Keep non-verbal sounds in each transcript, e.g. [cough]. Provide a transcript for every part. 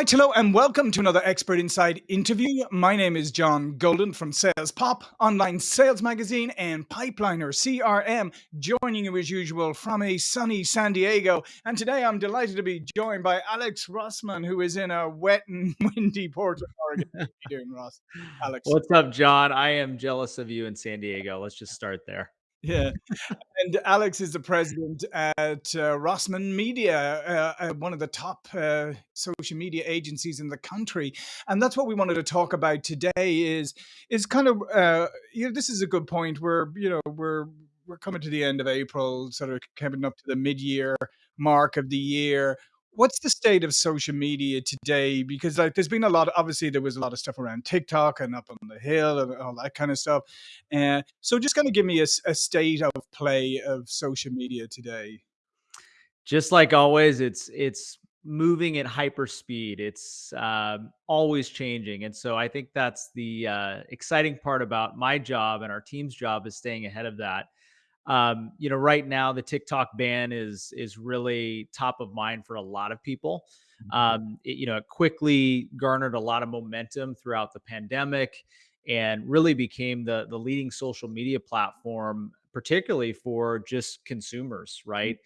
right, hello and welcome to another Expert Insights interview. My name is John Golden from Sales Pop, online sales magazine, and Pipeliner CRM, joining you as usual from a sunny San Diego. And today I'm delighted to be joined by Alex Rossman, who is in a wet and [laughs] windy Portland, Oregon. How you doing, Ross? Alex. What's up, John? I am jealous of you in San Diego. Let's just start there. Yeah. and Alex is the president at uh, Rossman Media, uh, uh, one of the top uh, social media agencies in the country. And that's what we wanted to talk about today is is kind of uh, you know this is a good point where you know we're we're coming to the end of April, sort of coming up to the mid-year mark of the year what's the state of social media today? Because like there's been a lot, of, obviously there was a lot of stuff around TikTok and up on the hill and all that kind of stuff. And uh, so just kind of give me a, a, state of play of social media today. Just like always, it's it's moving at hyper speed. It's uh, always changing, and so I think that's the uh, exciting part about my job and our team's job is staying ahead of that um, you know, right now the TikTok ban is is really top of mind for a lot of people. Mm-hmm. Um, it, you know, it quickly garnered a lot of momentum throughout the pandemic, and really became the the leading social media platform, particularly for just consumers, right?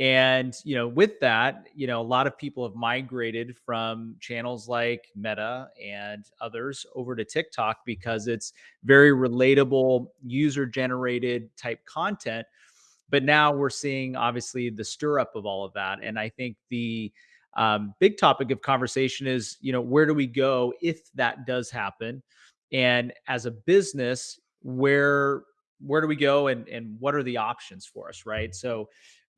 And, you know, with that, you know, a lot of people have migrated from channels like Meta and others over to TikTok because it's very relatable, user generated type content. But now we're seeing obviously the stir up of all of that. And I think the um, big topic of conversation is, you know, where do we go if that does happen? And as a business, where where do we go and and what are the options for us right so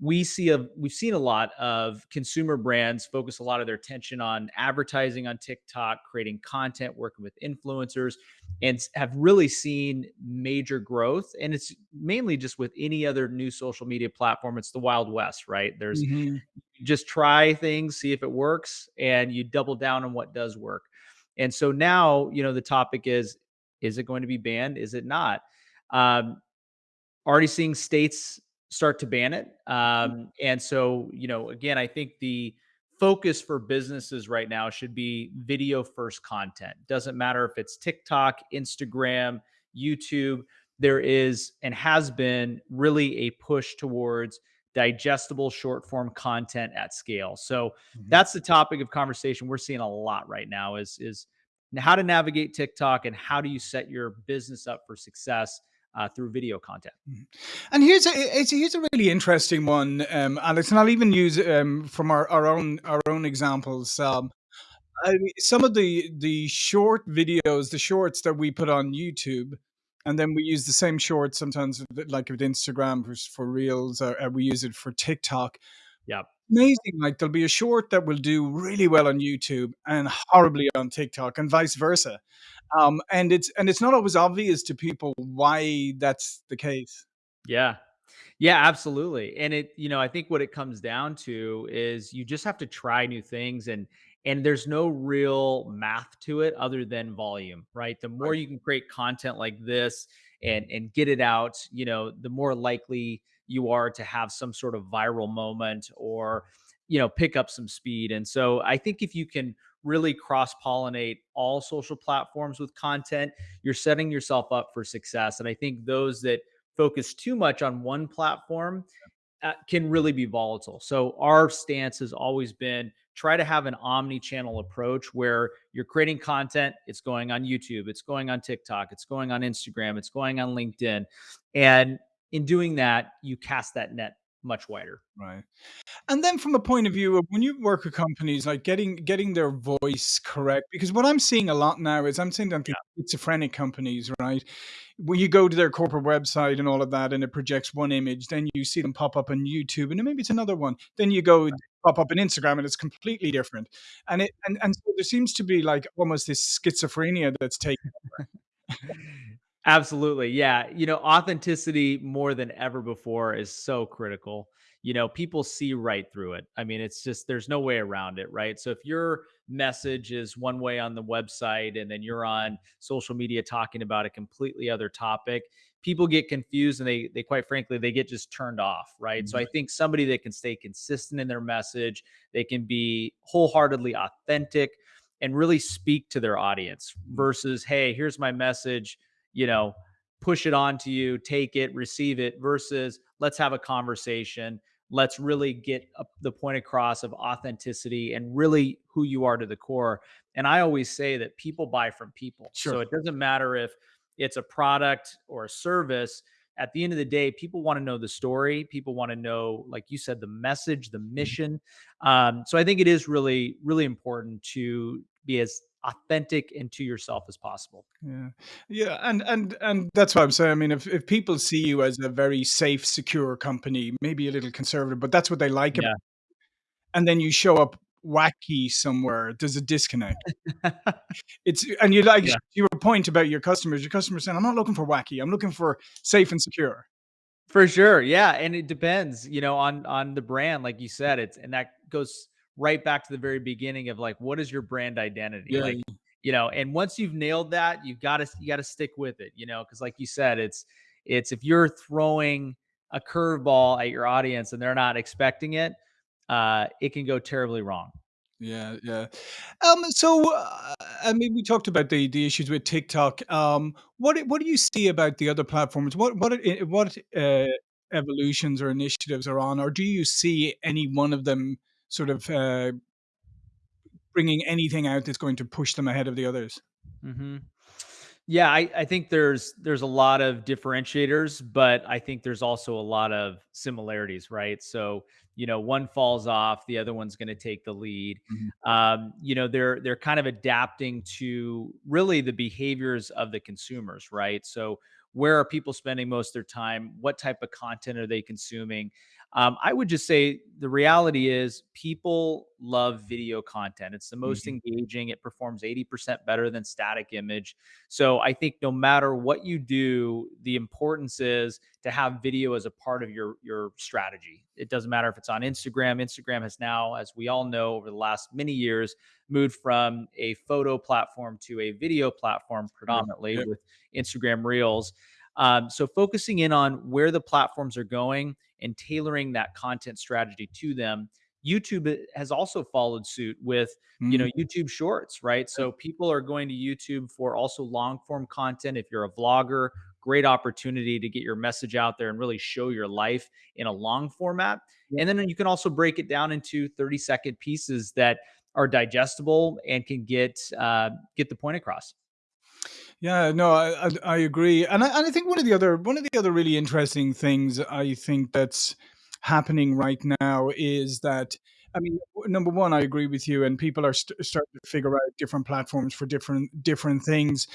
we see a we've seen a lot of consumer brands focus a lot of their attention on advertising on TikTok, creating content, working with influencers, and have really seen major growth. And it's mainly just with any other new social media platform. It's the Wild West, right? There's mm-hmm. just try things, see if it works, and you double down on what does work. And so now, you know, the topic is: is it going to be banned? Is it not? Um, already seeing states start to ban it. Mm-hmm. Um, and so, you know, again, I think the focus for businesses right now should be video first content. Doesn't matter if it's TikTok, Instagram, YouTube. There is and has been really a push towards digestible short form content at scale. So mm-hmm. that's the topic of conversation we're seeing a lot right now is is how to navigate TikTok and how do you set your business up for success uh, through video content. Mm-hmm. And here's a here's a really interesting one, um, Alex, and I'll even use um, from our, our own our own examples. Um, I some of the the short videos, the shorts that we put on YouTube, and then we use the same shorts sometimes, like with Instagram for, for Reels, or, or we use it for TikTok. Yeah amazing. Like there'll be a short that will do really well on YouTube and horribly on TikTok, and vice versa. Um, and it's and it's not always obvious to people why that's the case. Yeah. Yeah, absolutely. And it, you know, I think what it comes down to is you just have to try new things and and there's no real math to it other than volume, right? The more you can create content like this and and get it out, you know, the more likely you are to have some sort of viral moment or you know pick up some speed. And so I think if you can really cross pollinate all social platforms with content, you're setting yourself up for success. And I think those that focus too much on one platform uh, can really be volatile. So our stance has always been try to have an omni-channel approach where you're creating content, it's going on YouTube, it's going on TikTok, it's going on Instagram, it's going on LinkedIn. And in doing that, you cast that net much wider. Right. And then from a point of mm. view of when you work with companies, like getting getting their voice correct, because what I'm seeing a lot now is I'm seeing them yeah. schizophrenic companies, right? When you go to their corporate website and all of that, and it projects one image, then you see them pop up on YouTube, and then maybe it's another one. Then you go right. pop up on Instagram, and it's completely different. And it and and so there seems to be like almost this schizophrenia that's taken [laughs] over. [laughs] Absolutely. Yeah. You know, authenticity more than ever before is so critical. You know, people see right through it. I mean, it's just, there's no way around it. Right. So if your message is one way on the website and then you're on social media talking about a completely other topic, people get confused and they they quite frankly they get just turned off, right? So I mm-hmm. think somebody that can stay consistent in their message, they can be wholeheartedly authentic and really speak to their audience mm-hmm. versus hey, here's my message, you know, push it on to you, take it, receive it versus let's have a conversation. Let's really get the point across of authenticity and really who you are to the core. And I always say that people buy from people. Sure. So it doesn't matter if it's a product or a service. At the end of the day, people want to know the story. People want to know, like you said, the message, the Mm-hmm. mission. Um, so I think it is really, really important to be as authentic and to yourself as possible. Yeah. Yeah, and and and that's what I'm saying. I mean, if if people see you as a very safe, secure company, maybe a little conservative, but that's what they like Yeah. and then you show up wacky somewhere, there's a disconnect. [laughs] It's and you like Yeah. your point about your customers, your customers saying, "I'm not looking for wacky, I'm looking for safe and secure." For sure, yeah, and it depends, you know, on on the brand, like you said, it's and that goes right back to the very beginning of like, what is your brand identity? Yeah. Like, you know, and once you've nailed that, you've got to you got to stick with it, you know, because like you said, it's it's if you're throwing a curveball at your audience and they're not expecting it, uh, it can go terribly wrong. Yeah, yeah. Um, so, uh, I mean, we talked about the the issues with TikTok. Um, what do what do you see about the other platforms? What what what, uh, evolutions or initiatives are on, or do you see any one of them sort of, uh, bringing anything out that's going to push them ahead of the others? hmm Yeah, I, I think there's there's a lot of differentiators, but I think there's also a lot of similarities, right? So, you know, one falls off, the other one's going to take the lead. Mhm. Um, you know, they're they're kind of adapting to really the behaviors of the consumers, right? So, where are people spending most of their time? What type of content are they consuming? Um, I would just say the reality is people love video content. It's the most Mhm. engaging. It performs 80% better than static image so I think no matter what you do, the importance is to have video as a part of your your strategy. It doesn't matter if it's on Instagram. Instagram has now, as we all know, over the last many years, moved from a photo platform to a video platform predominantly yeah. with Instagram Reels. Um, so focusing in on where the platforms are going and tailoring that content strategy to them. YouTube uh, has also followed suit with you know Mhm. YouTube Shorts, right? So people are going to YouTube for also long form content. If you're a vlogger, great opportunity to get your message out there and really show your life in a long format. And then you can also break it down into 30 second pieces that are digestible and can get uh, get the point across. Yeah, no, I I I agree, and I and I think one of the other one of the other really interesting things I think that's happening right now is that I mean, number 1, I agree with you, and people are st starting to figure out different platforms for different different things.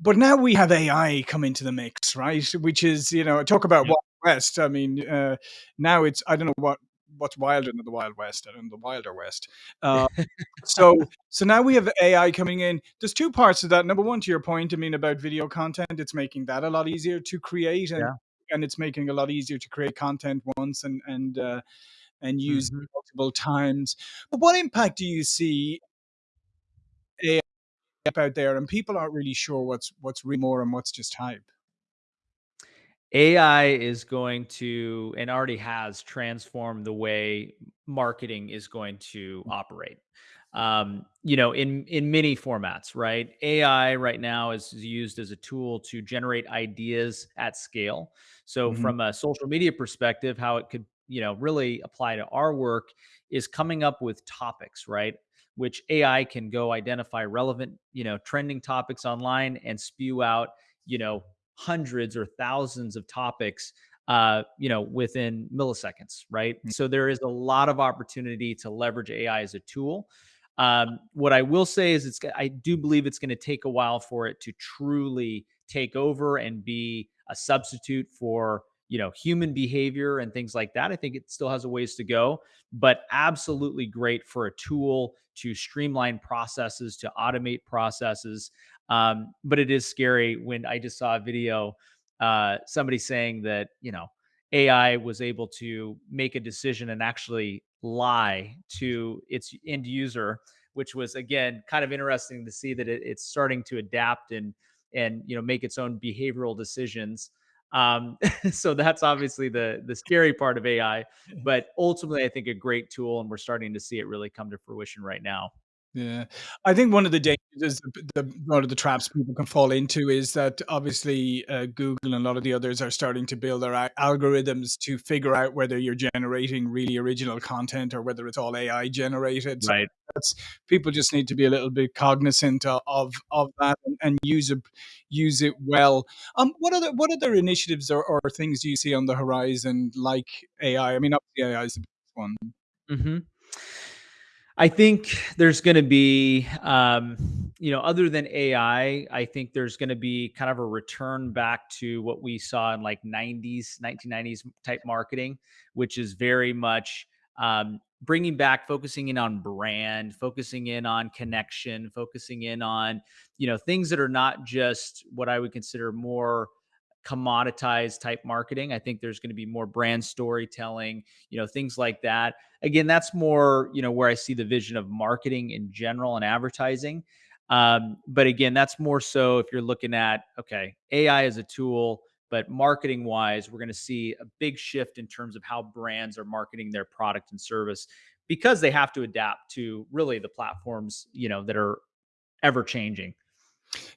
But now we have AI come into the mix, right? Which is, you know, talk about. Wild West. I mean, uh, now it's I don't know what what's wilder than the Wild West. and the Wilder West. [laughs] Uh, so so now we have AI coming in. There's 2 parts to that. Number 1, to your point, I mean, about video content, it's making that a lot easier to create and Yeah. and it's making a lot easier to create content once and and, uh, and use Mhm. multiple times. But what impact do you see AI out there and people aren't really sure what's what's real more and what's just hype? AI is going to and already has transformed the way marketing is going to operate. Um, you know, in in many formats, right? AI right now is used as a tool to generate ideas at scale. So Mhm. from a social media perspective, how it could, you know, really apply to our work is coming up with topics, right? Which AI can go identify relevant, you know, trending topics online and spew out, you know, hundreds or thousands of topics uh, you know, within milliseconds, right? So there is a lot of opportunity to leverage AI as a tool. Um, what I will say is, it's I do believe it's going to take a while for it to truly take over and be a substitute for you know human behavior and things like that. I think it still has a ways to go, but absolutely great for a tool to streamline processes, to automate processes. Um, but it is scary when I just saw a video, uh, somebody saying that, you know, AI was able to make a decision and actually lie to its end user, which was again kind of interesting to see that it, it's starting to adapt and and you know make its own behavioral decisions. Um, [laughs] so that's obviously the the scary part of AI, [laughs] but ultimately, I think a great tool, and we're starting to see it really come to fruition right now. Yeah. I think one of the dangers is the the one of the traps people can fall into is that obviously, uh, Google and a lot of the others are starting to build their algorithms to figure out whether you're generating really original content or whether it's all AI generated. So Right. that's people just need to be a little bit cognizant of of that and and use it use it well. Um, what other what other initiatives or or things do you see on the horizon like AI? I mean, obviously AI is the biggest one. Mhm. I think there's gonna be, um, you know, other than AI, I think there's gonna be kind of a return back to what we saw in like 90s, 1990s type marketing, which is very much um, bringing back, focusing in on brand, focusing in on connection, focusing in on, you know, things that are not just what I would consider more commoditized type marketing. I think there's going to be more brand storytelling, you know, things like that. Again, that's more, you know, where I see the vision of marketing in general and advertising. Um, but again, that's more so if you're looking at, okay, AI is a tool, but marketing wise, we're going to see a big shift in terms of how brands are marketing their product and service because they have to adapt to really the platforms, you know, that are ever changing.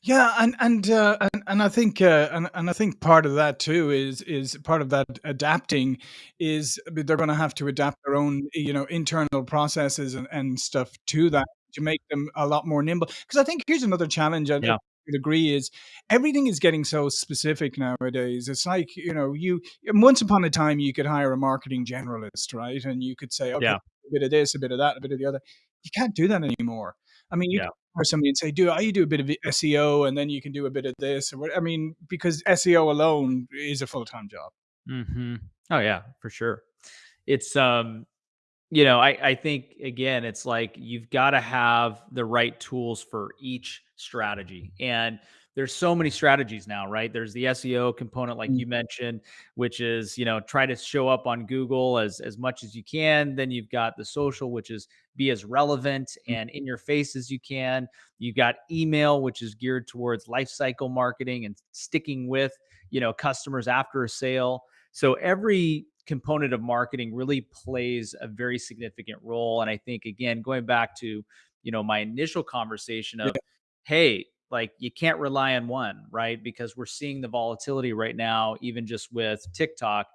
Yeah, and and uh, and and I think uh, and and I think part of that too is is part of that adapting is they're going to have to adapt their own you know internal processes and, and stuff to that to make them a lot more nimble. Because I think here's another challenge. I Yeah. would agree is everything is getting so specific nowadays. It's like you know you once upon a time you could hire a marketing generalist, right? And you could say, okay, Yeah. a bit of this, a bit of that, a bit of the other. You can't do that anymore. I mean, you Yeah. or somebody and say, "Do you do a bit of SEO, and then you can do a bit of this," or what I mean, because SEO alone is a full-time job. hmm Oh yeah, for sure. It's um You know, I I think again, it's like you've gotta have the right tools for each strategy, and there's so many strategies now, right? There's the SEO component, like Mm, you mentioned, which is, you know, try to show up on Google as as much as you can. Then you've got the social, which is be as relevant mm. and in your face as you can. You've got email, which is geared towards life cycle marketing and sticking with, you know, customers after a sale. So every component of marketing really plays a very significant role. And I think again, going back to, you know, my initial conversation Yeah, of, hey, like you can't rely on one, right? Because we're seeing the volatility right now, even just with TikTok,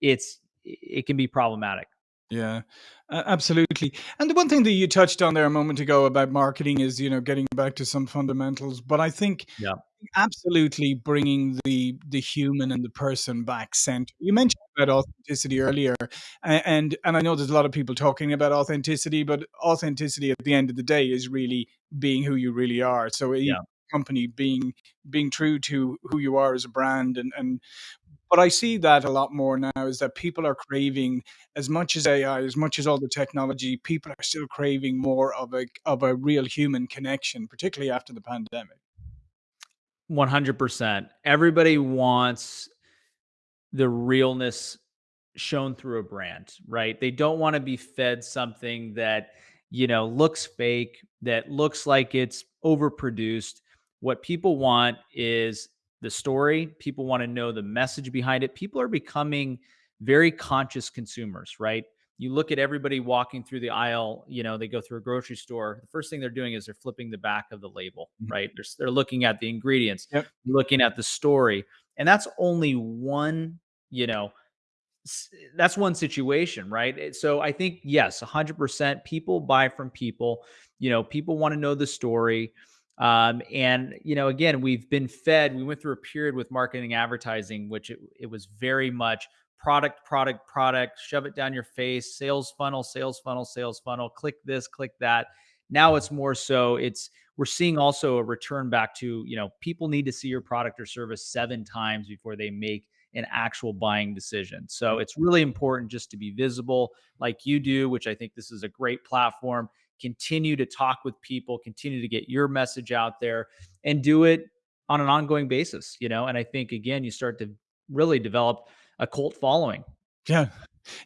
it's it can be problematic. Yeah, absolutely, and the one thing that you touched on there a moment ago about marketing is, you know, getting back to some fundamentals, but I think Yeah. absolutely bringing the the human and the person back center. You mentioned about authenticity earlier, and and I know there's a lot of people talking about authenticity, but authenticity at the end of the day is really being who you really are. So each Yeah. company being being true to who you are as a brand and and but I see that a lot more now is that people are craving as much as AI, as much as all the technology, people are still craving more of a of a real human connection, particularly after the pandemic. 100%. Everybody wants the realness shown through a brand, right? They don't want to be fed something that, you know, looks fake, that looks like it's overproduced. What people want is the story. People want to know the message behind it. People are becoming very conscious consumers, right? You look at everybody walking through the aisle, you know, they go through a grocery store. The first thing they're doing is they're flipping the back of the label, Mhm. right? They're, they're looking at the ingredients, Yep. looking at the story. And that's only one, you know, that's one situation, right? So I think yes, 100% people buy from people. You know, people want to know the story. Um, and you know, again, we've been fed. We went through a period with marketing advertising, which it, it was very much product, product, product. Shove it down your face. Sales funnel, sales funnel, sales funnel. Click this, click that. Now it's more so. It's we're seeing also a return back to you know people need to see your product or service seven times before they make an actual buying decision. So it's really important just to be visible like you do, which I think this is a great platform. Continue to talk with people, continue to get your message out there and do it on an ongoing basis, you know? And I think again, you start to really develop a cult following. Yeah.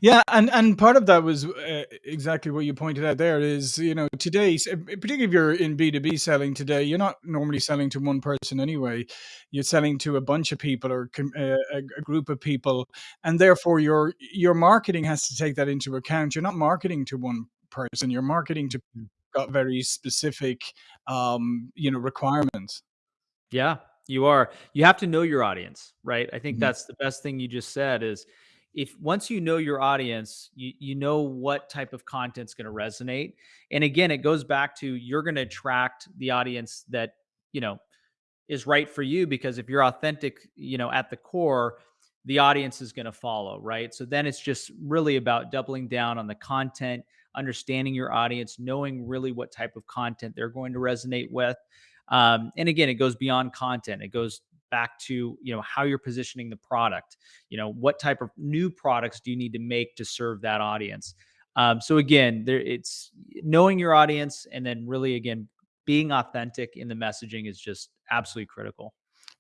Yeah, and and part of that was, uh, exactly what you pointed out there is, you know, today, particularly if you're in B2B selling today, you're not normally selling to 1 person anyway. You're selling to a bunch of people or uh, a group of people, and therefore your your marketing has to take that into account. You're not marketing to 1 person, you're marketing to Mm. got very specific, um, you know, requirements. Yeah, you are. You have to know your audience, right? I think Mhm. that's the best thing you just said is if once you know your audience, you you know what type of content's gonna resonate, and again, it goes back to you're gonna attract the audience that, you know, is right for you because if you're authentic, you know, at the core, the audience is gonna follow, right? So then it's just really about doubling down on the content, understanding your audience, knowing really what type of content they're going to resonate with. Um, and again, it goes beyond content. It goes back to, you know, how you're positioning the product. You know, what type of new products do you need to make to serve that audience? Um, so again, there it's knowing your audience and then really again being authentic in the messaging is just absolutely critical.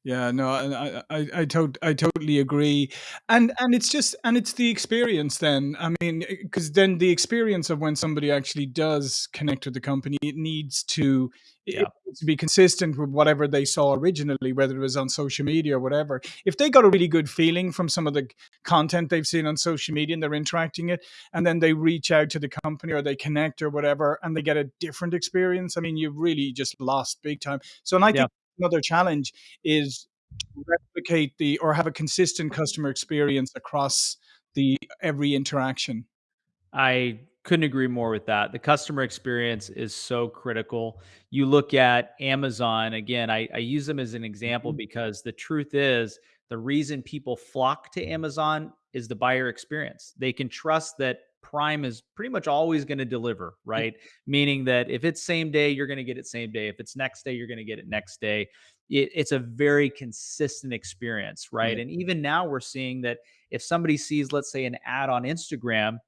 Yeah, no, I I I tot I totally agree, and and it's just and it's the experience then. I mean, eh, because then the experience of when somebody actually does connect with the company, it needs to Yeah. needs to be consistent with whatever they saw originally, whether it was on social media or whatever. If they got a really good feeling from some of the content they've seen on social media and they're interacting it, and then they reach out to the company or they connect or whatever, and they get a different experience, I mean, you've really just lost big time. So and I Yeah. think another challenge is replicate the or have a consistent customer experience across the every interaction. I couldn't agree more with that. The customer experience is so critical. You look at Amazon, again, I I use them as an example Mhm. because the truth is the reason people flock to Amazon is the buyer experience. They can trust that Prime is pretty much always gonna deliver, Ye right? Meaning that if it's same day, you're gonna get it same day. If it's next day, you're gonna get it next day. It it's a very consistent experience, right? And even now we're seeing that if somebody sees, let's say, an ad on Instagram,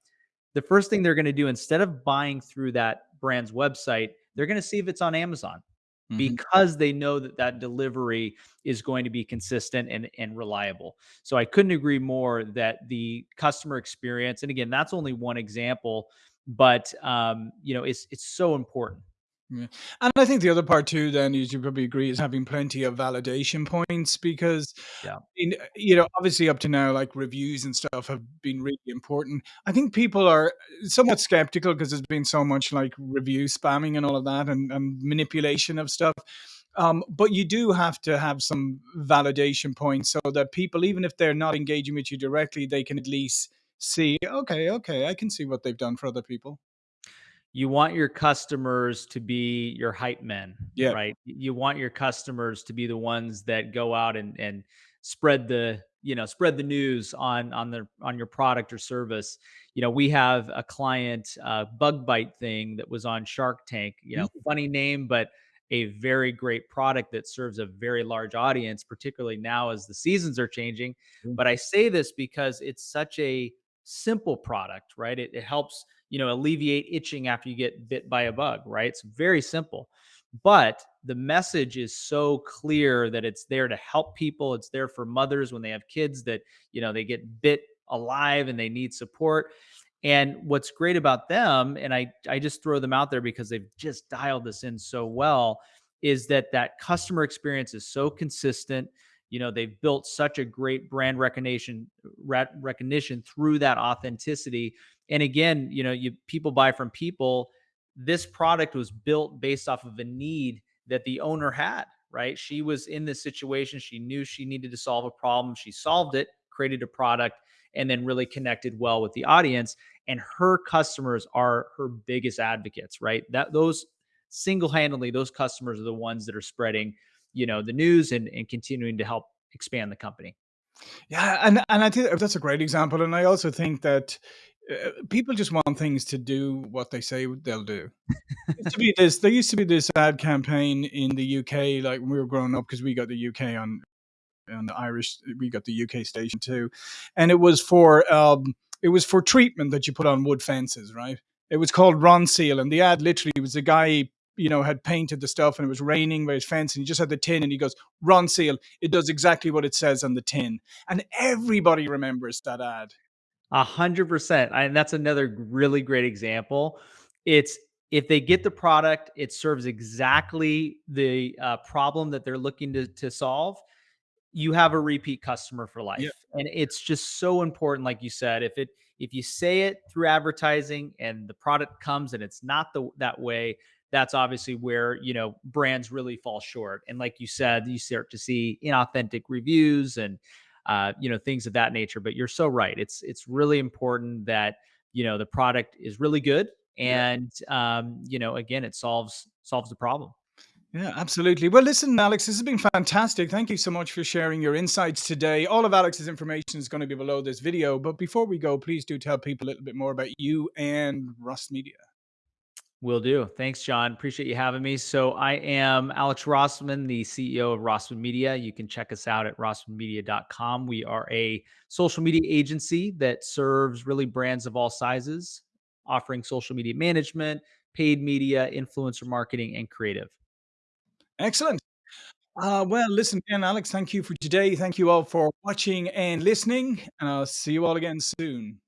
the first thing they're gonna do instead of buying through that brand's website, they're gonna see if it's on Amazon Mhm. because they know that that delivery is going to be consistent and and reliable. So I couldn't agree more that the customer experience and again, that's only one example, but, um, you know, it's it's so important. Yeah, and I think the other part too then is you probably agree is having plenty of validation points because Yeah. in you know, obviously up to now, like, reviews and stuff have been really important. I think people are, somewhat skeptical because there's been so much, like, review spamming and all of that and and manipulation of stuff. Um, but you do have to have some validation points so that people, even if they're not engaging with you directly, they can at least see, "Okay, okay, I can see what they've done for other people." You want your customers to be your hype men, Yeah. right? You want your customers to be the ones that go out and and spread the, you know, spread the news on on their on your product or service. You know, we have a client, uh, Bug bite Thing that was on Shark Tank, you know, Mm. funny name, but a very great product that serves a very large audience, particularly now as the seasons are changing. Mm. But I say this because it's such a simple product, right? It it helps, you know, alleviate itching after you get bit by a bug, right? It's very simple. But the message is so clear that it's there to help people. It's there for mothers when they have kids that, you know, they get bit alive and they need support. And what's great about them, and I I just throw them out there because they've just dialed this in so well, is that that customer experience is so consistent. You know, they've built such a great brand recognition recognition through that authenticity. And again, you know, you people buy from people. This product was built based off of a need that the owner had, right? She was in this situation. She knew she needed to solve a problem. She solved it, created a product, and then really connected well with the audience. And her customers are her biggest advocates, right? That those single-handedly, those customers are the ones that are spreading, you know, the news and and continuing to help expand the company. Yeah, and and I think that's a great example, and I also think that, uh, people just want things to do what they say they'll do. Used to be this there used to be this ad campaign in the UK, like, when we were growing up, because we got the UK on on the Irish we got the UK station too, and it was for, um, it was for treatment that you put on wood fences, right? It was called Ronseal, and the ad literally was a guy, you know, had painted the stuff and it was raining by his fence and he just had the tin and he goes, "Ronseal, it does exactly what it says on the tin." And everybody remembers that ad. A 100%, and that's another really great example. It's if they get the product, it serves exactly the, uh, problem that they're looking to to solve, you have a repeat customer for Yeah. life, and it's just so important, like you said, if it if you say it through advertising and the product comes and it's not the that way, that's obviously where, you know, brands really fall short, and like you said, you start to see inauthentic reviews and, uh, you know, things of that nature, but you're so right. It's it's really important that, you know, the product is really good Yeah. and, um, you know, again, it solves solves the problem. Yeah, absolutely. Well, listen, Alex, this has been fantastic. Thank you so much for sharing your insights today. All of Alex's information is going to be below this video. But before we go, please do tell people a little bit more about you and Rust Media. Will do. Thanks, John. Appreciate you having me. So, I am Alex Rossman, the CEO of Rossman Media. You can check us out at rossmanmedia.com. We are a social media agency that serves really brands of all sizes, offering social media management, paid media, influencer marketing, and creative. Excellent. Uh, well, listen again, Alex, thank you for today. Thank you all for watching and listening, and I'll see you all again soon.